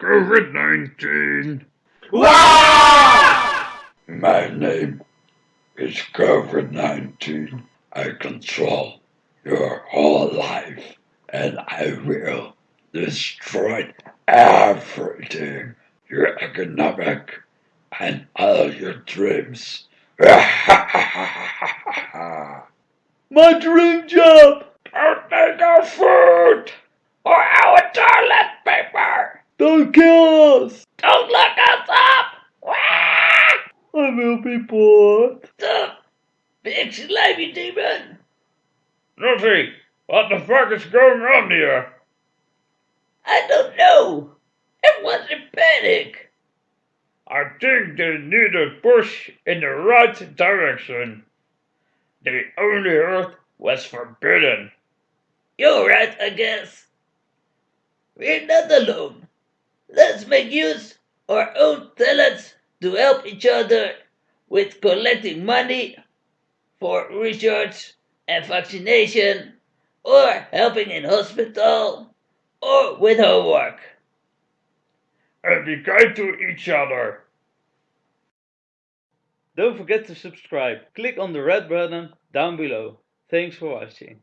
COVID-19. My name is COVID 19. I control your whole life and I will destroy everything your economic and all your dreams. My dream job! Don't take our food or our toilet paper. Don't kill us! Don't look us up. I will be bored. Stop, big slimy demon. Nothing! What the fuck is going on here? I don't know. Everyone's in panic. I think they need a push in the right direction. The only earth was forbidden. You're right, I guess. We're not alone. Let's make use our own talents to help each other with collecting money for research and vaccination, or helping in hospital, or with homework. And be kind to each other. Don't forget to subscribe. Click on the red button down below. Thanks for watching.